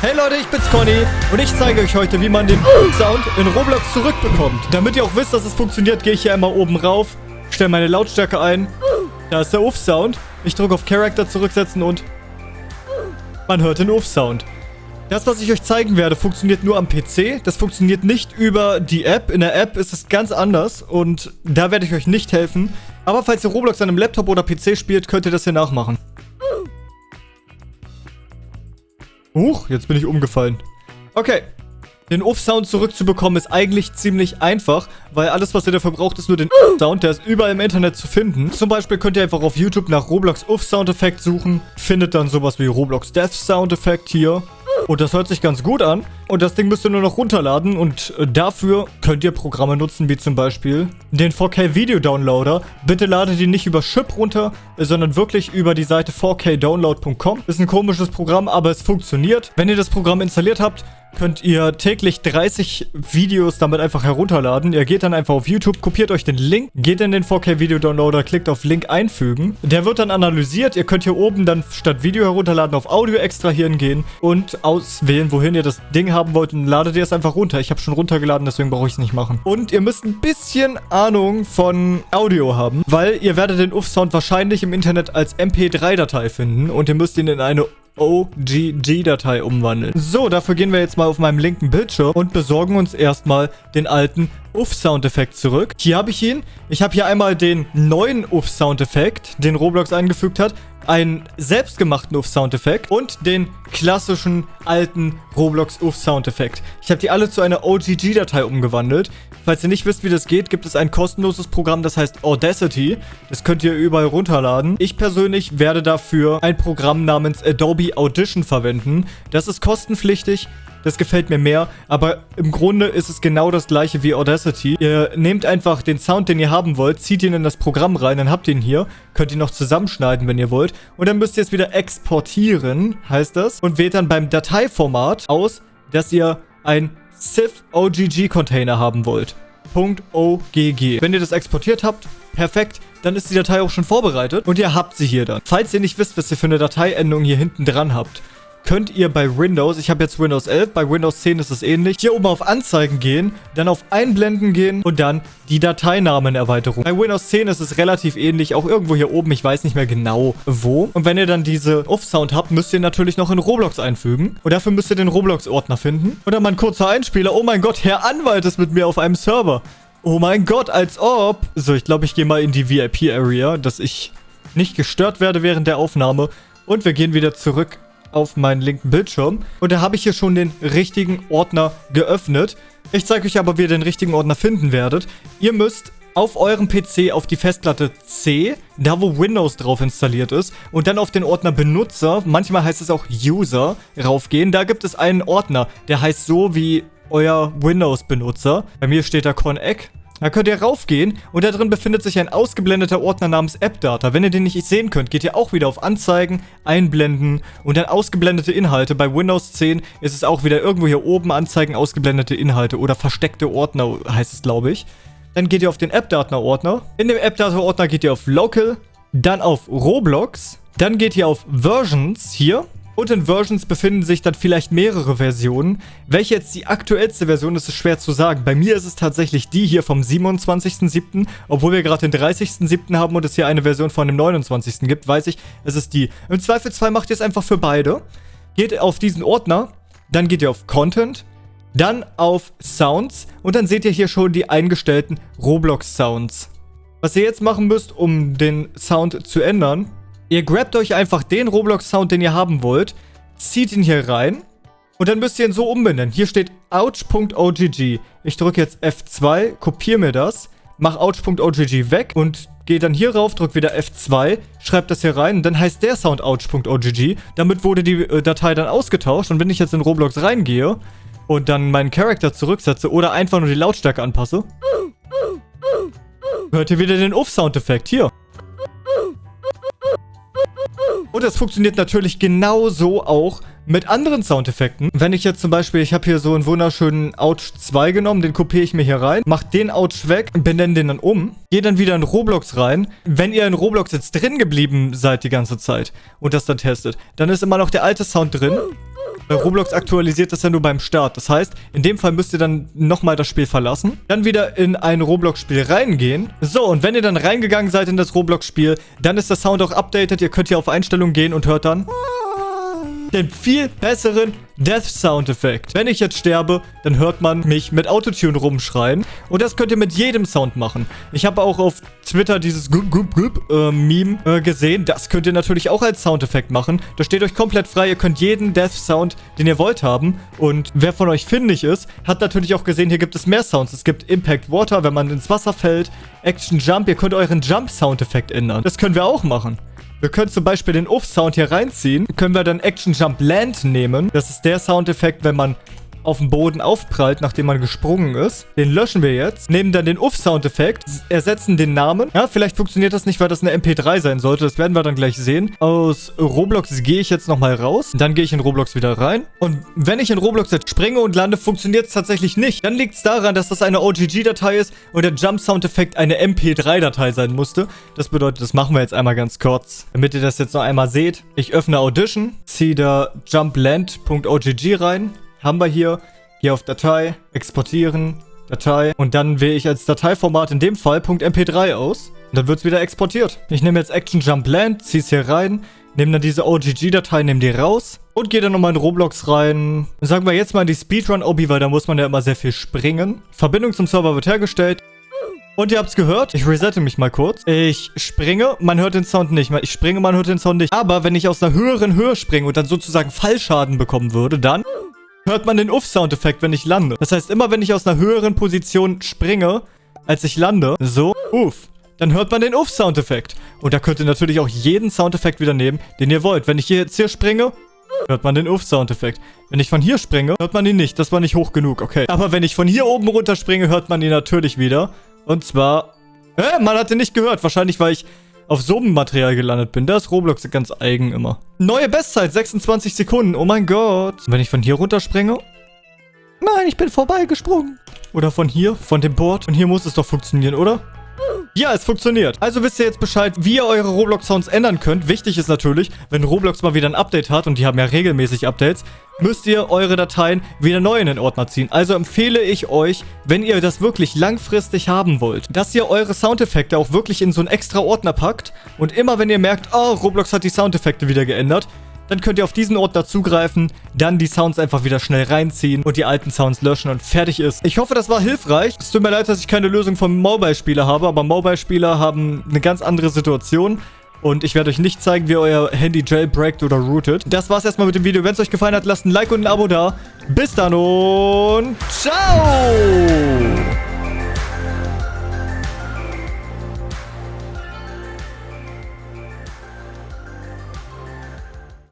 Hey Leute, ich bin's Conny und ich zeige euch heute, wie man den Sound in Roblox zurückbekommt. Damit ihr auch wisst, dass es funktioniert, gehe ich hier einmal oben rauf, stelle meine Lautstärke ein. Da ist der Uff-Sound. Ich drücke auf Character zurücksetzen und man hört den Uff-Sound. Das, was ich euch zeigen werde, funktioniert nur am PC. Das funktioniert nicht über die App. In der App ist es ganz anders und da werde ich euch nicht helfen. Aber falls ihr Roblox an einem Laptop oder PC spielt, könnt ihr das hier nachmachen. Huch, jetzt bin ich umgefallen. Okay. Den Uff-Sound zurückzubekommen ist eigentlich ziemlich einfach, weil alles, was ihr dafür braucht, ist nur den Uff-Sound. Der ist überall im Internet zu finden. Zum Beispiel könnt ihr einfach auf YouTube nach Roblox Uff-Soundeffekt suchen. Findet dann sowas wie Roblox Death Soundeffekt hier. Und das hört sich ganz gut an. Und das Ding müsst ihr nur noch runterladen. Und äh, dafür könnt ihr Programme nutzen, wie zum Beispiel den 4K Video Downloader. Bitte ladet ihn nicht über Chip runter, sondern wirklich über die Seite 4kdownload.com. Ist ein komisches Programm, aber es funktioniert. Wenn ihr das Programm installiert habt, könnt ihr täglich 30 Videos damit einfach herunterladen. Ihr geht dann einfach auf YouTube, kopiert euch den Link, geht in den 4K Video Downloader, klickt auf Link einfügen. Der wird dann analysiert. Ihr könnt hier oben dann statt Video herunterladen auf Audio extrahieren gehen und auswählen, wohin ihr das Ding haben wollt und ladet ihr es einfach runter. Ich habe schon runtergeladen, deswegen brauche ich es nicht machen. Und ihr müsst ein bisschen Ahnung von Audio haben, weil ihr werdet den UF-Sound wahrscheinlich im Internet als MP3-Datei finden und ihr müsst ihn in eine OGG-Datei umwandeln. So, dafür gehen wir jetzt mal auf meinem linken Bildschirm und besorgen uns erstmal den alten Uff-Soundeffekt zurück. Hier habe ich ihn. Ich habe hier einmal den neuen Uff-Soundeffekt, den Roblox eingefügt hat einen selbstgemachten Uff-Soundeffekt und den klassischen alten Roblox Uff-Soundeffekt. Ich habe die alle zu einer OGG-Datei umgewandelt. Falls ihr nicht wisst, wie das geht, gibt es ein kostenloses Programm, das heißt Audacity. Das könnt ihr überall runterladen. Ich persönlich werde dafür ein Programm namens Adobe Audition verwenden. Das ist kostenpflichtig. Das gefällt mir mehr, aber im Grunde ist es genau das gleiche wie Audacity. Ihr nehmt einfach den Sound, den ihr haben wollt, zieht ihn in das Programm rein, dann habt ihr ihn hier, könnt ihn noch zusammenschneiden, wenn ihr wollt. Und dann müsst ihr es wieder exportieren, heißt das, und wählt dann beim Dateiformat aus, dass ihr ein SIF OGG Container haben wollt. .ogg. Wenn ihr das exportiert habt, perfekt, dann ist die Datei auch schon vorbereitet und ihr habt sie hier dann. Falls ihr nicht wisst, was ihr für eine Dateiendung hier hinten dran habt, könnt ihr bei Windows, ich habe jetzt Windows 11, bei Windows 10 ist es ähnlich, hier oben auf Anzeigen gehen, dann auf Einblenden gehen und dann die Dateinamenerweiterung. Bei Windows 10 ist es relativ ähnlich, auch irgendwo hier oben, ich weiß nicht mehr genau wo. Und wenn ihr dann diese Off-Sound habt, müsst ihr natürlich noch in Roblox einfügen. Und dafür müsst ihr den Roblox-Ordner finden. Und dann mal ein kurzer Einspieler. Oh mein Gott, Herr Anwalt ist mit mir auf einem Server. Oh mein Gott, als ob. So, ich glaube, ich gehe mal in die VIP-Area, dass ich nicht gestört werde während der Aufnahme. Und wir gehen wieder zurück auf meinen linken Bildschirm. Und da habe ich hier schon den richtigen Ordner geöffnet. Ich zeige euch aber, wie ihr den richtigen Ordner finden werdet. Ihr müsst auf eurem PC auf die Festplatte C, da wo Windows drauf installiert ist, und dann auf den Ordner Benutzer, manchmal heißt es auch User, raufgehen. Da gibt es einen Ordner, der heißt so wie euer Windows-Benutzer. Bei mir steht da Conec da könnt ihr raufgehen und da drin befindet sich ein ausgeblendeter Ordner namens AppData. Wenn ihr den nicht sehen könnt, geht ihr auch wieder auf Anzeigen, Einblenden und dann ausgeblendete Inhalte. Bei Windows 10 ist es auch wieder irgendwo hier oben Anzeigen, ausgeblendete Inhalte oder versteckte Ordner heißt es, glaube ich. Dann geht ihr auf den AppData-Ordner. In dem AppData-Ordner geht ihr auf Local, dann auf Roblox, dann geht ihr auf Versions hier und in Versions befinden sich dann vielleicht mehrere Versionen. Welche jetzt die aktuellste Version ist, ist schwer zu sagen. Bei mir ist es tatsächlich die hier vom 27.07. Obwohl wir gerade den 30.07. haben und es hier eine Version von dem 29. gibt, weiß ich, es ist die. Im Zweifelsfall macht ihr es einfach für beide. Geht auf diesen Ordner, dann geht ihr auf Content, dann auf Sounds und dann seht ihr hier schon die eingestellten Roblox Sounds. Was ihr jetzt machen müsst, um den Sound zu ändern, Ihr grabt euch einfach den Roblox-Sound, den ihr haben wollt, zieht ihn hier rein und dann müsst ihr ihn so umbenennen. Hier steht ouch.ogg. Ich drücke jetzt F2, kopiere mir das, mache ouch.ogg weg und gehe dann hier rauf, drücke wieder F2, schreibe das hier rein und dann heißt der Sound ouch.ogg. Damit wurde die äh, Datei dann ausgetauscht und wenn ich jetzt in Roblox reingehe und dann meinen Charakter zurücksetze oder einfach nur die Lautstärke anpasse, hört ihr wieder den Uff-Soundeffekt hier. Und das funktioniert natürlich genauso auch mit anderen Soundeffekten. Wenn ich jetzt zum Beispiel, ich habe hier so einen wunderschönen Ouch 2 genommen, den kopiere ich mir hier rein, mach den Ouch weg, benenne den dann um, gehe dann wieder in Roblox rein. Wenn ihr in Roblox jetzt drin geblieben seid die ganze Zeit und das dann testet, dann ist immer noch der alte Sound drin. Weil Roblox aktualisiert das ja nur beim Start. Das heißt, in dem Fall müsst ihr dann nochmal das Spiel verlassen. Dann wieder in ein Roblox-Spiel reingehen. So, und wenn ihr dann reingegangen seid in das Roblox-Spiel, dann ist der Sound auch updated. Ihr könnt hier auf Einstellungen gehen und hört dann den viel besseren Death Sound Effekt. Wenn ich jetzt sterbe, dann hört man mich mit Autotune rumschreien. Und das könnt ihr mit jedem Sound machen. Ich habe auch auf Twitter dieses Gup Gup Gup äh, Meme äh, gesehen. Das könnt ihr natürlich auch als Soundeffekt machen. Das steht euch komplett frei. Ihr könnt jeden Death Sound, den ihr wollt, haben. Und wer von euch findig ist, hat natürlich auch gesehen, hier gibt es mehr Sounds. Es gibt Impact Water, wenn man ins Wasser fällt. Action Jump. Ihr könnt euren Jump Soundeffekt ändern. Das können wir auch machen. Wir können zum Beispiel den Uff-Sound hier reinziehen. Können wir dann Action Jump Land nehmen. Das ist der Soundeffekt, wenn man auf dem Boden aufprallt, nachdem man gesprungen ist. Den löschen wir jetzt. Nehmen dann den Uff-Soundeffekt, ersetzen den Namen. Ja, vielleicht funktioniert das nicht, weil das eine MP3 sein sollte. Das werden wir dann gleich sehen. Aus Roblox gehe ich jetzt nochmal raus. Dann gehe ich in Roblox wieder rein. Und wenn ich in Roblox jetzt springe und lande, funktioniert es tatsächlich nicht. Dann liegt es daran, dass das eine OGG-Datei ist und der Jump-Soundeffekt eine MP3-Datei sein musste. Das bedeutet, das machen wir jetzt einmal ganz kurz, damit ihr das jetzt noch einmal seht. Ich öffne Audition, ziehe da jumpland.ogg rein haben wir hier. Hier auf Datei, exportieren, Datei. Und dann wähle ich als Dateiformat in dem Fall .mp3 aus. Und dann wird es wieder exportiert. Ich nehme jetzt Action Jump Land, ziehe es hier rein, nehme dann diese OGG-Datei, nehme die raus und gehe dann nochmal in Roblox rein. Sagen wir jetzt mal in die Speedrun-Obi, weil da muss man ja immer sehr viel springen. Verbindung zum Server wird hergestellt. Und ihr habt es gehört, ich resette mich mal kurz. Ich springe, man hört den Sound nicht. Ich springe, man hört den Sound nicht. Aber wenn ich aus einer höheren Höhe springe und dann sozusagen Fallschaden bekommen würde, dann hört man den Uff-Soundeffekt, wenn ich lande. Das heißt, immer wenn ich aus einer höheren Position springe, als ich lande, so, uff, dann hört man den Uff-Soundeffekt. Und da könnt ihr natürlich auch jeden Soundeffekt wieder nehmen, den ihr wollt. Wenn ich hier jetzt hier springe, hört man den Uff-Soundeffekt. Wenn ich von hier springe, hört man ihn nicht. Das war nicht hoch genug, okay. Aber wenn ich von hier oben runter springe, hört man ihn natürlich wieder. Und zwar... Hä? Man hat ihn nicht gehört. Wahrscheinlich, weil ich auf so einem Material gelandet bin. Da ist Roblox ganz eigen immer. Neue Bestzeit, 26 Sekunden. Oh mein Gott. Wenn ich von hier runterspringe? Nein, ich bin vorbeigesprungen. Oder von hier, von dem Board. Und hier muss es doch funktionieren, oder? Ja, es funktioniert. Also wisst ihr jetzt Bescheid, wie ihr eure Roblox-Sounds ändern könnt. Wichtig ist natürlich, wenn Roblox mal wieder ein Update hat, und die haben ja regelmäßig Updates, müsst ihr eure Dateien wieder neu in den Ordner ziehen. Also empfehle ich euch, wenn ihr das wirklich langfristig haben wollt, dass ihr eure Soundeffekte auch wirklich in so einen extra Ordner packt und immer wenn ihr merkt, oh, Roblox hat die Soundeffekte wieder geändert, dann könnt ihr auf diesen Ordner zugreifen, dann die Sounds einfach wieder schnell reinziehen und die alten Sounds löschen und fertig ist. Ich hoffe, das war hilfreich. Es tut mir leid, dass ich keine Lösung vom Mobile-Spieler habe, aber Mobile-Spieler haben eine ganz andere Situation. Und ich werde euch nicht zeigen, wie euer Handy jailbreakt oder rootet. Das war's erstmal mit dem Video. Wenn es euch gefallen hat, lasst ein Like und ein Abo da. Bis dann und ciao!